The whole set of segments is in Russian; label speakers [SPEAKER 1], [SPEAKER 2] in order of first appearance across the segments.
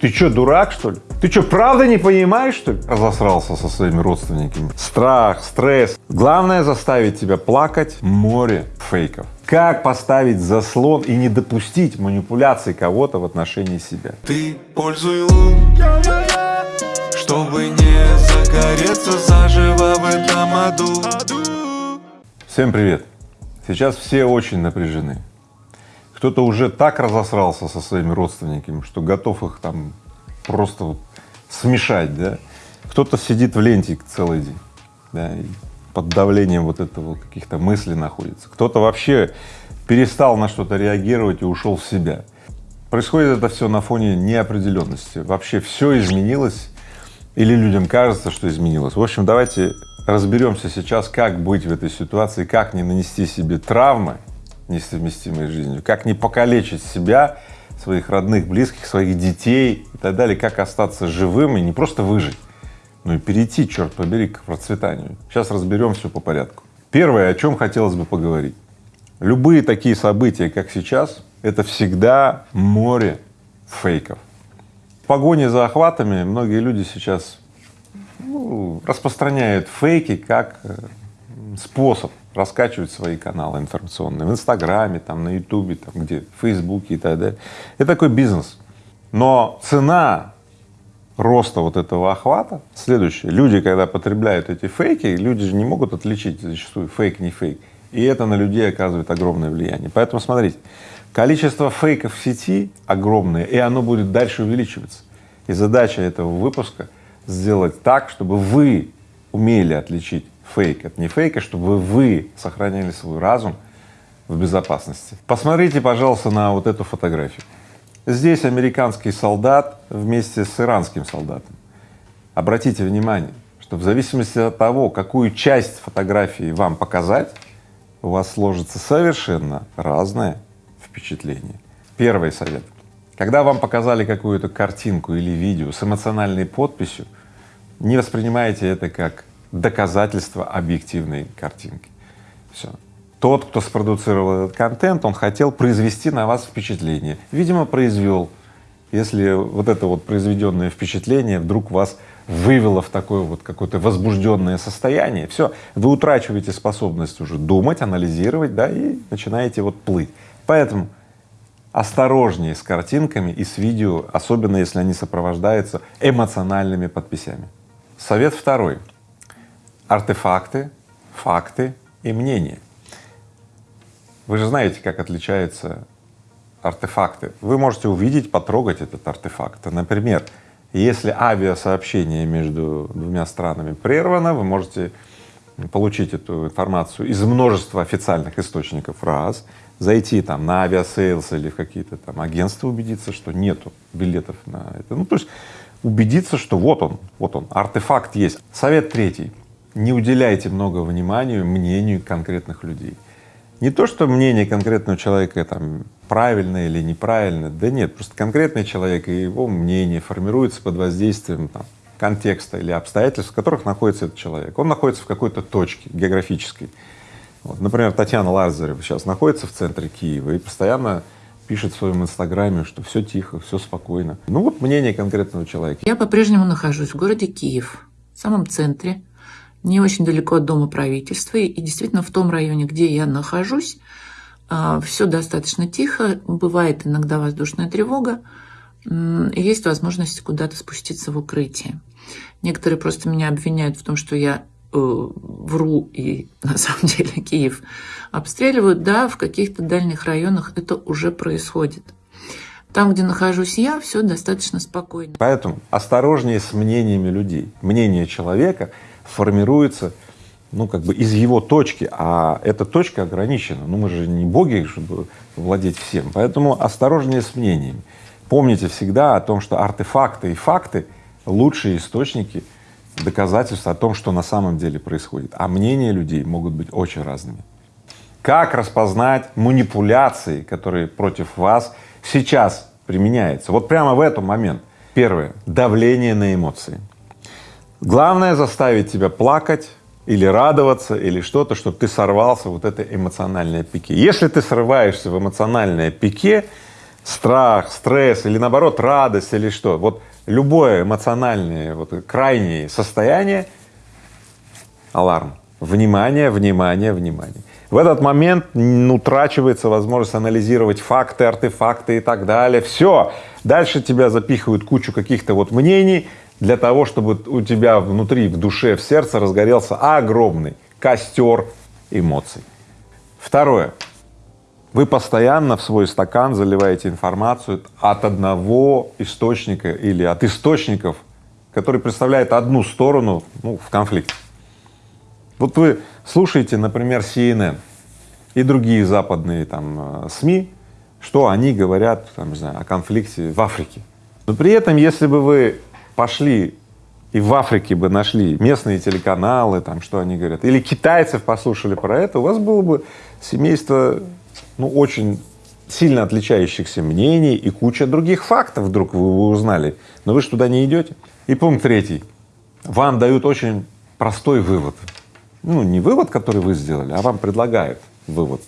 [SPEAKER 1] Ты что, дурак, что ли? Ты что, правда не понимаешь, что ли? Разосрался со своими родственниками. Страх, стресс. Главное заставить тебя плакать море фейков. Как поставить заслон и не допустить манипуляции кого-то в отношении себя.
[SPEAKER 2] Ты пользуй лун, чтобы не загореться заживо в этом аду.
[SPEAKER 1] Всем привет! Сейчас все очень напряжены. Кто-то уже так разосрался со своими родственниками, что готов их там просто вот смешать, да. Кто-то сидит в ленте целый день, да, и под давлением вот этого каких-то мыслей находится. Кто-то вообще перестал на что-то реагировать и ушел в себя. Происходит это все на фоне неопределенности. Вообще все изменилось или людям кажется, что изменилось. В общем, давайте разберемся сейчас, как быть в этой ситуации, как не нанести себе травмы несовместимой жизнью, как не покалечить себя, своих родных, близких, своих детей и так далее, как остаться живым и не просто выжить, но и перейти, черт побери, к процветанию. Сейчас разберем все по порядку. Первое, о чем хотелось бы поговорить. Любые такие события, как сейчас, это всегда море фейков. В погоне за охватами многие люди сейчас ну, распространяют фейки как э, способ раскачивать свои каналы информационные в Инстаграме, там, на Ютубе, там, где, в Фейсбуке и так далее. Это такой бизнес. Но цена роста вот этого охвата следующая. Люди, когда потребляют эти фейки, люди же не могут отличить зачастую фейк, не фейк. И это на людей оказывает огромное влияние. Поэтому смотрите, количество фейков в сети огромное, и оно будет дальше увеличиваться. И задача этого выпуска сделать так, чтобы вы умели отличить фейк от не фейка, чтобы вы сохраняли свой разум в безопасности. Посмотрите, пожалуйста, на вот эту фотографию. Здесь американский солдат вместе с иранским солдатом. Обратите внимание, что в зависимости от того, какую часть фотографии вам показать, у вас сложится совершенно разное впечатление. Первый совет. Когда вам показали какую-то картинку или видео с эмоциональной подписью, не воспринимайте это как доказательство объективной картинки. Все. Тот, кто спродуцировал этот контент, он хотел произвести на вас впечатление. Видимо, произвел. Если вот это вот произведенное впечатление вдруг вас вывело в такое вот какое-то возбужденное состояние, все, вы утрачиваете способность уже думать, анализировать, да, и начинаете вот плыть. Поэтому осторожнее с картинками и с видео, особенно если они сопровождаются эмоциональными подписями. Совет второй артефакты, факты и мнения. Вы же знаете, как отличаются артефакты. Вы можете увидеть, потрогать этот артефакт. Например, если авиасообщение между двумя странами прервано, вы можете получить эту информацию из множества официальных источников раз, зайти там на Aviasales или в какие-то там агентства, убедиться, что нету билетов на это. Ну, то есть убедиться, что вот он, вот он, артефакт есть. Совет третий не уделяйте много внимания мнению конкретных людей. Не то, что мнение конкретного человека там правильное или неправильное, да нет, просто конкретный человек и его мнение формируется под воздействием там, контекста или обстоятельств, в которых находится этот человек. Он находится в какой-то точке географической. Вот, например, Татьяна Лазарева сейчас находится в центре Киева и постоянно пишет в своем инстаграме, что все тихо, все спокойно. Ну вот мнение конкретного человека.
[SPEAKER 3] Я по-прежнему нахожусь в городе Киев, в самом центре, не очень далеко от Дома правительства. И действительно в том районе, где я нахожусь, а, все достаточно тихо, бывает иногда воздушная тревога, есть возможность куда-то спуститься в укрытие. Некоторые просто меня обвиняют в том, что я э, вру, и на самом деле Киев обстреливают. Да, в каких-то дальних районах это уже происходит. Там, где нахожусь я, все достаточно спокойно.
[SPEAKER 1] Поэтому осторожнее с мнениями людей. Мнение человека формируется ну, как бы из его точки, а эта точка ограничена. Ну, мы же не боги, чтобы владеть всем. Поэтому осторожнее с мнениями. Помните всегда о том, что артефакты и факты — лучшие источники доказательств о том, что на самом деле происходит. А мнения людей могут быть очень разными. Как распознать манипуляции, которые против вас сейчас применяются? Вот прямо в этот момент. Первое — давление на эмоции. Главное заставить тебя плакать или радоваться, или что-то, чтобы ты сорвался вот это эмоциональное пике. Если ты срываешься в эмоциональное пике, страх, стресс или наоборот радость или что, вот любое эмоциональное, вот крайнее состояние, аларм. Внимание, внимание, внимание. В этот момент утрачивается возможность анализировать факты, артефакты и так далее. Все. Дальше тебя запихивают кучу каких-то вот мнений для того, чтобы у тебя внутри, в душе, в сердце разгорелся огромный костер эмоций. Второе. Вы постоянно в свой стакан заливаете информацию от одного источника или от источников, который представляет одну сторону ну, в конфликте. Вот вы слушаете, например, CNN и другие западные там э, СМИ, что они говорят, там, не знаю, о конфликте в Африке. Но при этом, если бы вы пошли и в Африке бы нашли местные телеканалы, там, что они говорят, или китайцев послушали про это, у вас было бы семейство, ну, очень сильно отличающихся мнений и куча других фактов вдруг вы, узнали, но вы же туда не идете. И пункт третий. Вам дают очень простой вывод ну, не вывод, который вы сделали, а вам предлагают вывод,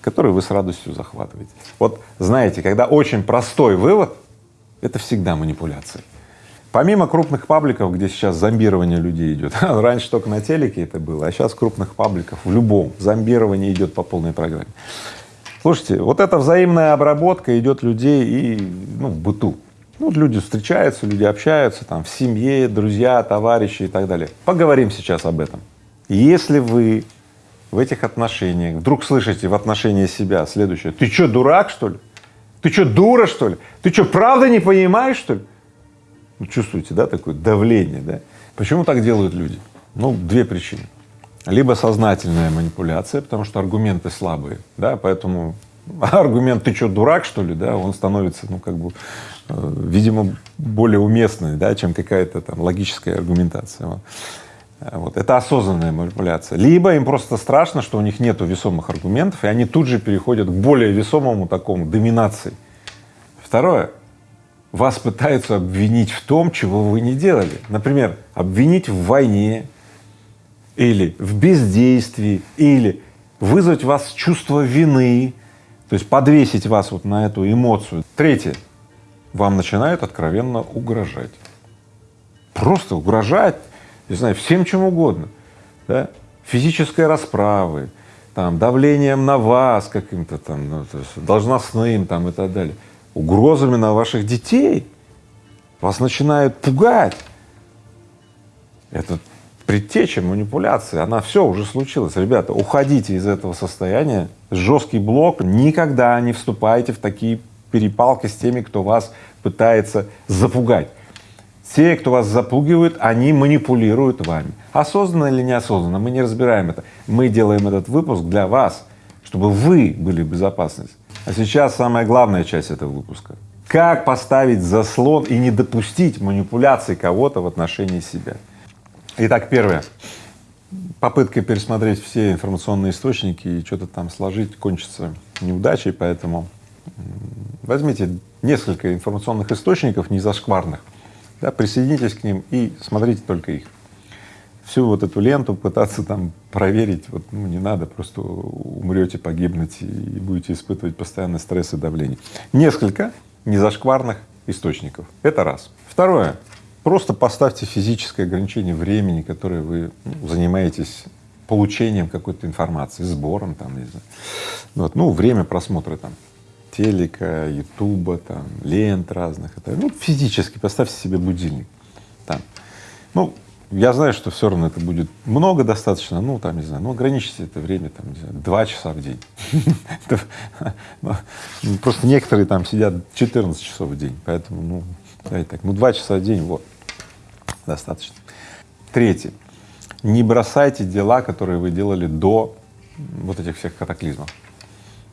[SPEAKER 1] который вы с радостью захватываете. Вот знаете, когда очень простой вывод, это всегда манипуляция. Помимо крупных пабликов, где сейчас зомбирование людей идет, раньше только на телеке это было, а сейчас крупных пабликов в любом зомбирование идет по полной программе. Слушайте, вот эта взаимная обработка идет людей и ну, в быту. Ну, люди встречаются, люди общаются там в семье, друзья, товарищи и так далее. Поговорим сейчас об этом. Если вы в этих отношениях вдруг слышите в отношении себя следующее, ты что, дурак, что ли? Ты что, дура, что ли? Ты что, правда не понимаешь, что ли? Ну, чувствуете, да, такое давление, да? Почему так делают люди? Ну, две причины. Либо сознательная манипуляция, потому что аргументы слабые, да, поэтому аргумент «ты что, дурак, что ли?» да, он становится, ну, как бы, э, видимо, более уместный, да, чем какая-то там логическая аргументация. Вот. Это осознанная манипуляция. Либо им просто страшно, что у них нет весомых аргументов, и они тут же переходят к более весомому такому доминации. Второе. Вас пытаются обвинить в том, чего вы не делали. Например, обвинить в войне или в бездействии, или вызвать вас чувство вины, то есть подвесить вас вот на эту эмоцию. Третье. Вам начинают откровенно угрожать. Просто угрожать не знаю, всем чем угодно, да? физической расправы, там, давлением на вас каким-то там, ну, то есть должностным там и так далее, угрозами на ваших детей, вас начинают пугать. Это предтеча манипуляции, она все уже случилась. Ребята, уходите из этого состояния, жесткий блок, никогда не вступайте в такие перепалки с теми, кто вас пытается запугать. Те, кто вас запугивают, они манипулируют вами. Осознанно или неосознанно, мы не разбираем это. Мы делаем этот выпуск для вас, чтобы вы были в безопасности. А сейчас самая главная часть этого выпуска. Как поставить заслон и не допустить манипуляции кого-то в отношении себя. Итак, первое. Попытка пересмотреть все информационные источники и что-то там сложить кончится неудачей, поэтому возьмите несколько информационных источников, не зашкварных, да, присоединитесь к ним и смотрите только их. Всю вот эту ленту пытаться там проверить, вот, ну, не надо, просто умрете, погибнете и будете испытывать постоянный стресс и давление. Несколько незашкварных источников. Это раз. Второе. Просто поставьте физическое ограничение времени, которое вы ну, занимаетесь получением какой-то информации, сбором там, не знаю. Вот, ну, время просмотра там телека, ютуба, там, лент разных. Это, ну, физически поставьте себе будильник там. Ну, я знаю, что все равно это будет много достаточно, ну, там, не знаю, ну, ограничьте это время, там, не знаю, два часа в день. Ну, просто некоторые там сидят 14 часов в день, поэтому, ну, давайте так, ну, два часа в день, вот, достаточно. Третье. Не бросайте дела, которые вы делали до вот этих всех катаклизмов.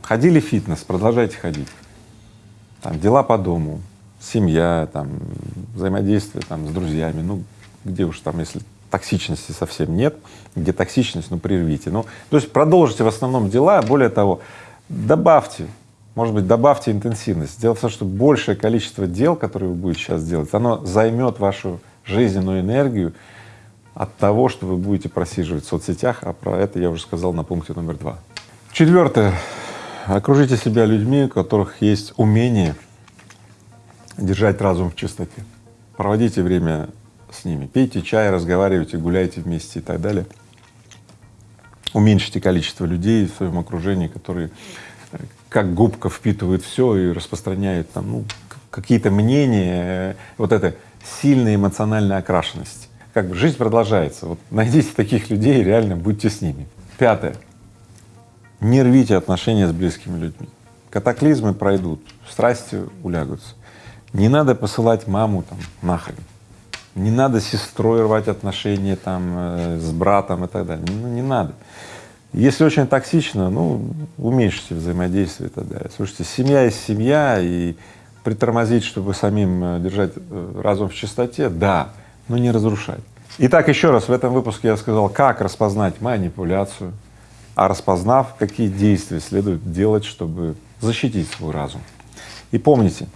[SPEAKER 1] Ходили в фитнес, продолжайте ходить. Там дела по дому, семья, там взаимодействие там с друзьями, ну где уж там, если токсичности совсем нет, где токсичность, ну прервите. Ну, то есть продолжите в основном дела, более того, добавьте, может быть, добавьте интенсивность. Дело в том, что большее количество дел, которые вы будете сейчас делать, оно займет вашу жизненную энергию от того, что вы будете просиживать в соцсетях, а про это я уже сказал на пункте номер два. Четвертое. Окружите себя людьми, у которых есть умение держать разум в чистоте. Проводите время с ними, пейте чай, разговаривайте, гуляйте вместе и так далее. Уменьшите количество людей в своем окружении, которые э, как губка впитывают все и распространяют там, ну, какие-то мнения, э, вот эта сильная эмоциональная окрашенность. Как бы жизнь продолжается. Вот найдите таких людей, реально будьте с ними. Пятое. Не рвите отношения с близкими людьми. Катаклизмы пройдут, страсти улягутся. Не надо посылать маму там нахрен. Не надо с сестрой рвать отношения там э, с братом и так далее. Ну, не надо. Если очень токсично, ну, уменьшите взаимодействие и так далее. Слушайте, семья есть семья, и притормозить, чтобы самим э, держать э, разум в чистоте, да, но не разрушать. Итак, еще раз, в этом выпуске я сказал, как распознать манипуляцию, а распознав, какие действия следует делать, чтобы защитить свой разум. И помните,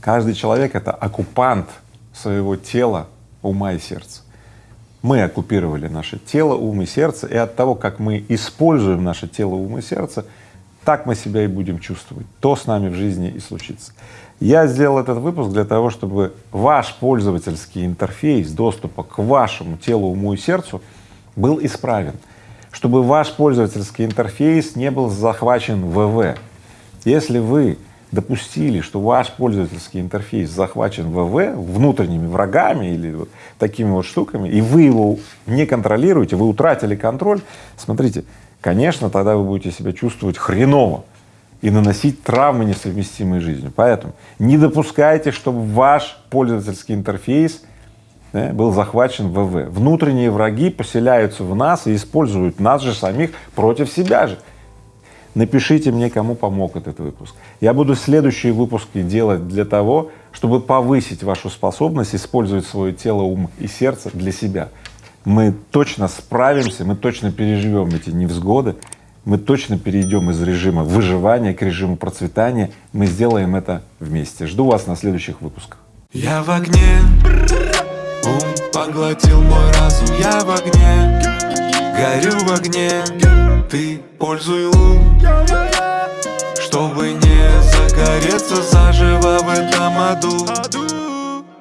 [SPEAKER 1] каждый человек — это оккупант своего тела, ума и сердца. Мы оккупировали наше тело, ум и сердце, и от того, как мы используем наше тело, ум и сердце, так мы себя и будем чувствовать, то с нами в жизни и случится. Я сделал этот выпуск для того, чтобы ваш пользовательский интерфейс доступа к вашему телу, уму и сердцу был исправен, чтобы ваш пользовательский интерфейс не был захвачен ВВ. Если вы допустили, что ваш пользовательский интерфейс захвачен ВВ внутренними врагами или вот такими вот штуками, и вы его не контролируете, вы утратили контроль, смотрите, конечно, тогда вы будете себя чувствовать хреново и наносить травмы, несовместимые с жизнью. Поэтому не допускайте, чтобы ваш пользовательский интерфейс да, был захвачен ВВ. Внутренние враги поселяются в нас и используют нас же самих против себя же. Напишите мне, кому помог этот выпуск. Я буду следующие выпуски делать для того, чтобы повысить вашу способность использовать свое тело, ум и сердце для себя. Мы точно справимся, мы точно переживем эти невзгоды, мы точно перейдем из режима выживания к режиму процветания. Мы сделаем это вместе. Жду вас на следующих выпусках.
[SPEAKER 2] Я в огне, поглотил мой разум Я в огне, горю в огне. Ты пользуй лун, чтобы не загореться заживо в этом аду